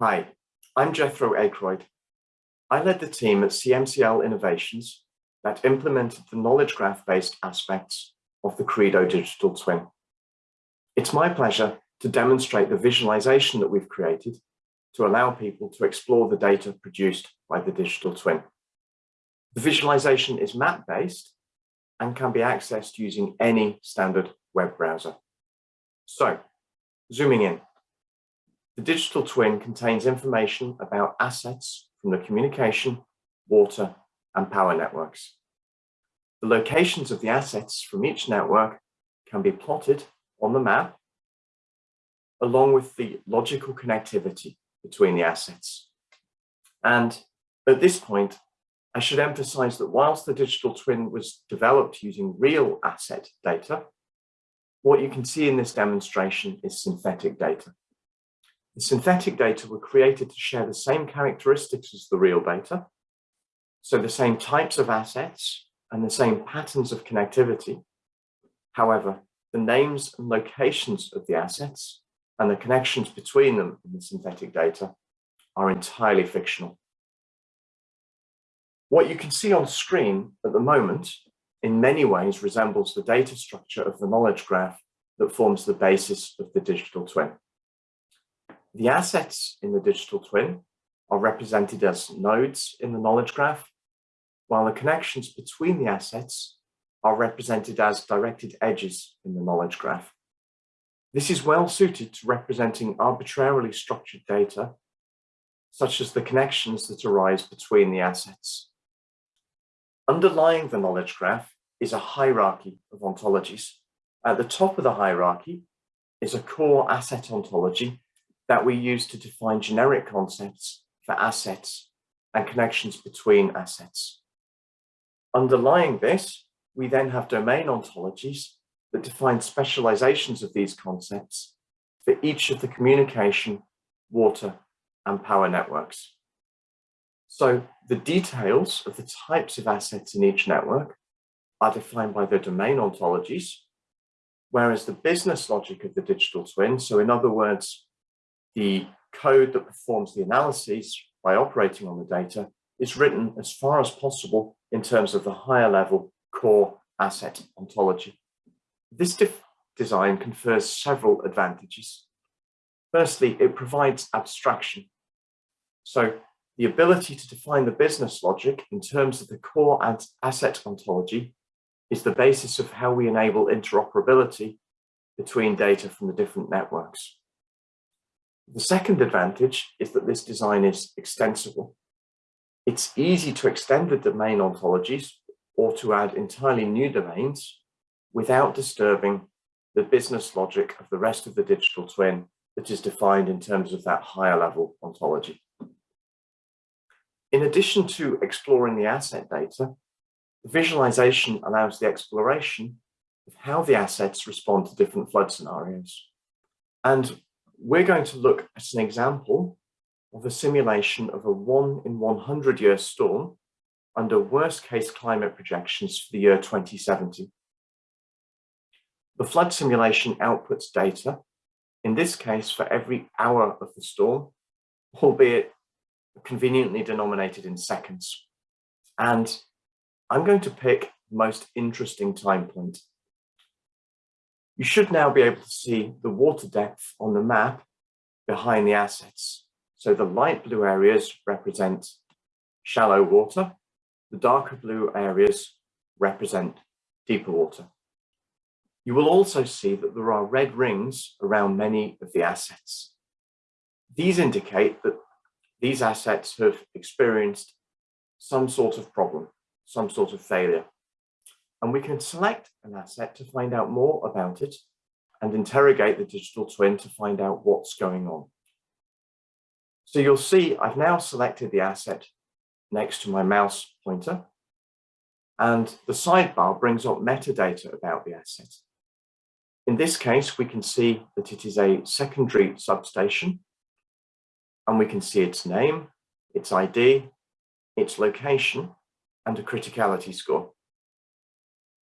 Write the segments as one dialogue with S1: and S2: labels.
S1: Hi, I'm Jethro Akroyd. I led the team at CMCL Innovations that implemented the knowledge graph-based aspects of the Credo digital twin. It's my pleasure to demonstrate the visualization that we've created to allow people to explore the data produced by the digital twin. The visualization is map-based and can be accessed using any standard web browser. So, zooming in, the digital twin contains information about assets from the communication, water, and power networks. The locations of the assets from each network can be plotted on the map, along with the logical connectivity between the assets. And at this point, I should emphasize that whilst the digital twin was developed using real asset data, what you can see in this demonstration is synthetic data. The synthetic data were created to share the same characteristics as the real data, so the same types of assets and the same patterns of connectivity. However, the names and locations of the assets and the connections between them in the synthetic data are entirely fictional. What you can see on screen at the moment in many ways resembles the data structure of the knowledge graph that forms the basis of the digital twin. The assets in the digital twin are represented as nodes in the knowledge graph, while the connections between the assets are represented as directed edges in the knowledge graph. This is well suited to representing arbitrarily structured data, such as the connections that arise between the assets. Underlying the knowledge graph is a hierarchy of ontologies. At the top of the hierarchy is a core asset ontology that we use to define generic concepts for assets and connections between assets. Underlying this, we then have domain ontologies that define specializations of these concepts for each of the communication, water, and power networks. So the details of the types of assets in each network are defined by the domain ontologies, whereas the business logic of the digital twin, so in other words, the code that performs the analyses by operating on the data is written as far as possible in terms of the higher level core asset ontology. This design confers several advantages. Firstly, it provides abstraction. So the ability to define the business logic in terms of the core asset ontology is the basis of how we enable interoperability between data from the different networks. The second advantage is that this design is extensible. It's easy to extend the domain ontologies or to add entirely new domains without disturbing the business logic of the rest of the digital twin that is defined in terms of that higher level ontology. In addition to exploring the asset data, the visualization allows the exploration of how the assets respond to different flood scenarios. And we're going to look at an example of a simulation of a one in 100 year storm under worst case climate projections for the year 2070. The flood simulation outputs data, in this case for every hour of the storm, albeit conveniently denominated in seconds. And I'm going to pick the most interesting time point. You should now be able to see the water depth on the map behind the assets. So the light blue areas represent shallow water, the darker blue areas represent deeper water. You will also see that there are red rings around many of the assets. These indicate that these assets have experienced some sort of problem, some sort of failure. And we can select an asset to find out more about it and interrogate the digital twin to find out what's going on. So you'll see I've now selected the asset next to my mouse pointer and the sidebar brings up metadata about the asset. In this case, we can see that it is a secondary substation and we can see its name, its ID, its location, and a criticality score.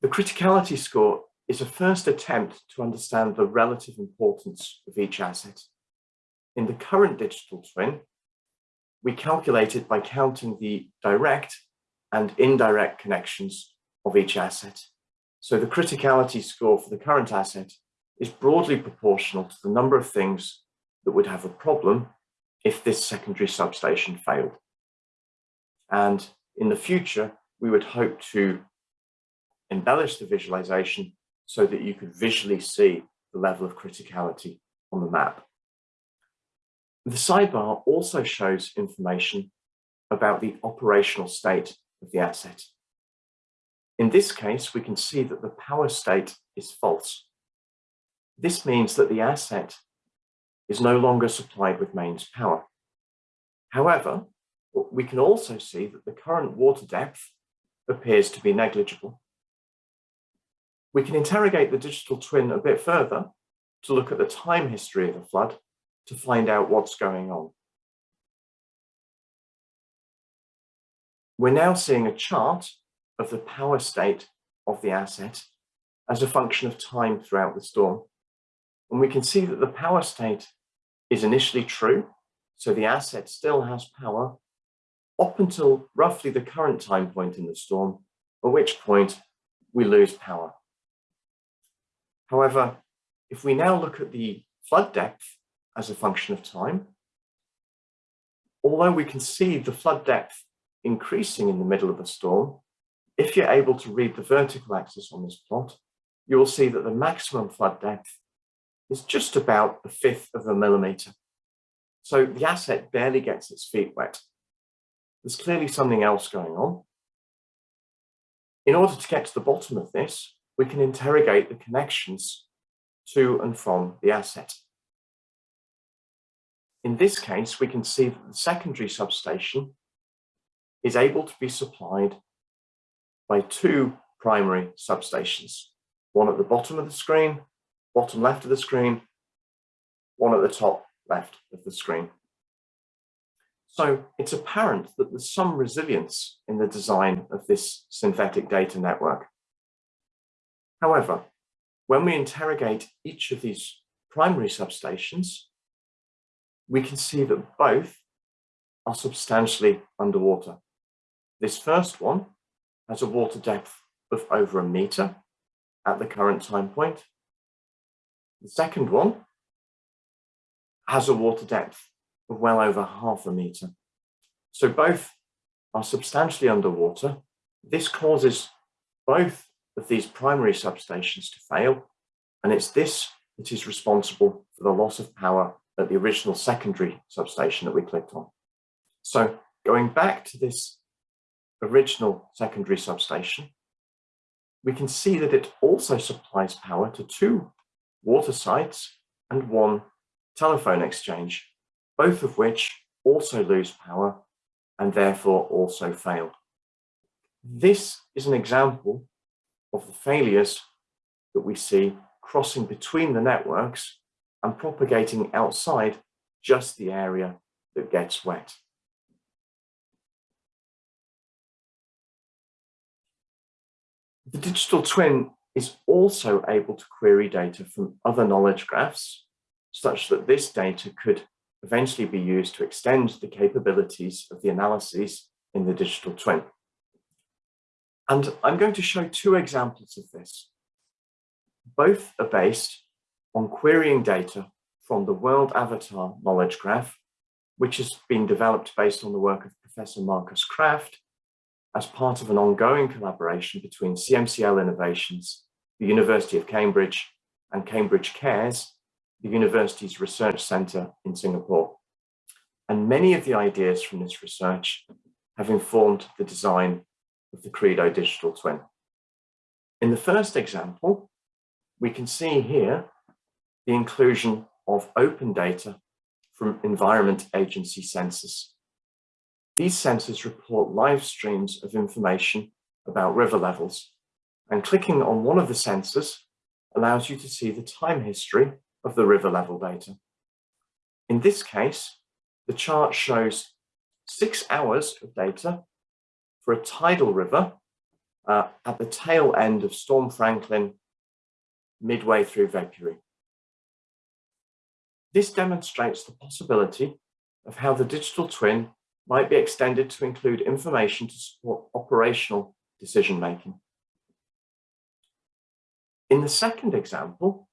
S1: The criticality score is a first attempt to understand the relative importance of each asset. in the current digital twin, we calculate it by counting the direct and indirect connections of each asset. So the criticality score for the current asset is broadly proportional to the number of things that would have a problem if this secondary substation failed. And in the future, we would hope to embellish the visualization so that you could visually see the level of criticality on the map. The sidebar also shows information about the operational state of the asset. In this case, we can see that the power state is false. This means that the asset is no longer supplied with mains power. However, we can also see that the current water depth appears to be negligible. We can interrogate the digital twin a bit further to look at the time history of the flood to find out what's going on. We're now seeing a chart of the power state of the asset as a function of time throughout the storm. And we can see that the power state is initially true, so the asset still has power up until roughly the current time point in the storm, at which point we lose power. However, if we now look at the flood depth as a function of time, although we can see the flood depth increasing in the middle of the storm, if you're able to read the vertical axis on this plot, you will see that the maximum flood depth is just about a fifth of a millimeter. So the asset barely gets its feet wet. There's clearly something else going on. In order to get to the bottom of this, we can interrogate the connections to and from the asset. In this case, we can see that the secondary substation is able to be supplied by two primary substations, one at the bottom of the screen, bottom left of the screen, one at the top left of the screen. So it's apparent that there's some resilience in the design of this synthetic data network. However, when we interrogate each of these primary substations, we can see that both are substantially underwater. This first one has a water depth of over a meter at the current time point. The second one has a water depth of well over half a meter. So both are substantially underwater. This causes both of these primary substations to fail, and it's this that is responsible for the loss of power at the original secondary substation that we clicked on. So going back to this original secondary substation, we can see that it also supplies power to two water sites and one telephone exchange, both of which also lose power and therefore also fail. This is an example of the failures that we see crossing between the networks and propagating outside just the area that gets wet. The digital twin is also able to query data from other knowledge graphs, such that this data could eventually be used to extend the capabilities of the analyses in the digital twin. And I'm going to show two examples of this. Both are based on querying data from the World Avatar Knowledge Graph, which has been developed based on the work of Professor Marcus Kraft as part of an ongoing collaboration between CMCL Innovations, the University of Cambridge, and Cambridge Cares, the university's research centre in Singapore. And many of the ideas from this research have informed the design of the Credo digital twin. In the first example, we can see here the inclusion of open data from Environment Agency sensors these sensors report live streams of information about river levels, and clicking on one of the sensors allows you to see the time history of the river level data. In this case, the chart shows six hours of data for a tidal river uh, at the tail end of Storm Franklin midway through February. This demonstrates the possibility of how the digital twin might be extended to include information to support operational decision making. In the second example,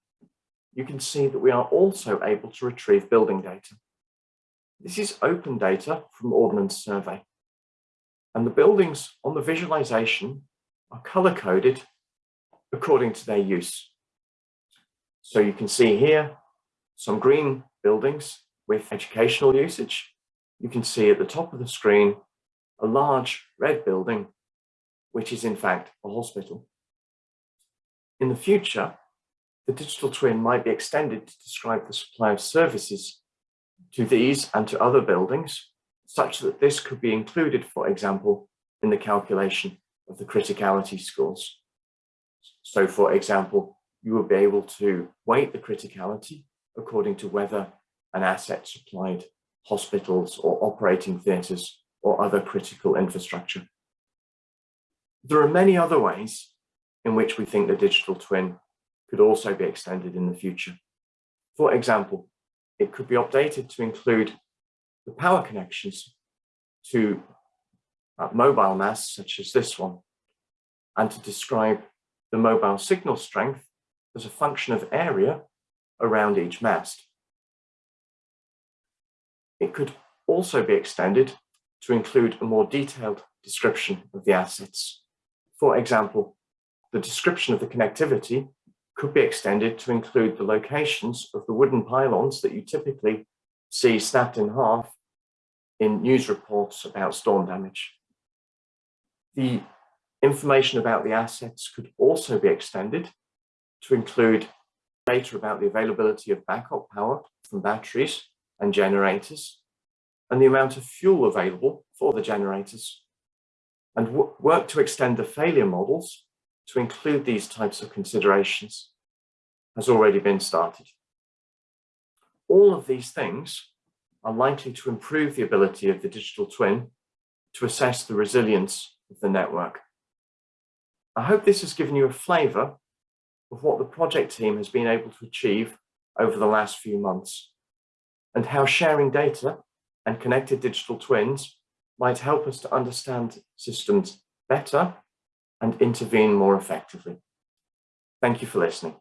S1: you can see that we are also able to retrieve building data. This is open data from Ordnance Survey. And the buildings on the visualization are color-coded according to their use. So you can see here some green buildings with educational usage. You can see at the top of the screen a large red building, which is in fact a hospital. In the future, the digital twin might be extended to describe the supply of services to these and to other buildings, such that this could be included, for example, in the calculation of the criticality scores. So for example, you will be able to weight the criticality according to whether an asset supplied hospitals or operating theatres or other critical infrastructure. There are many other ways in which we think the digital twin could also be extended in the future. For example, it could be updated to include the power connections to uh, mobile masts such as this one, and to describe the mobile signal strength as a function of area around each mast. It could also be extended to include a more detailed description of the assets. For example, the description of the connectivity could be extended to include the locations of the wooden pylons that you typically see snapped in half in news reports about storm damage. The information about the assets could also be extended to include data about the availability of backup power from batteries and generators and the amount of fuel available for the generators and work to extend the failure models to include these types of considerations has already been started. All of these things are likely to improve the ability of the digital twin to assess the resilience of the network. I hope this has given you a flavour of what the project team has been able to achieve over the last few months and how sharing data and connected digital twins might help us to understand systems better and intervene more effectively. Thank you for listening.